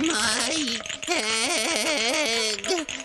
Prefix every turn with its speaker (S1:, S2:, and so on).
S1: my head.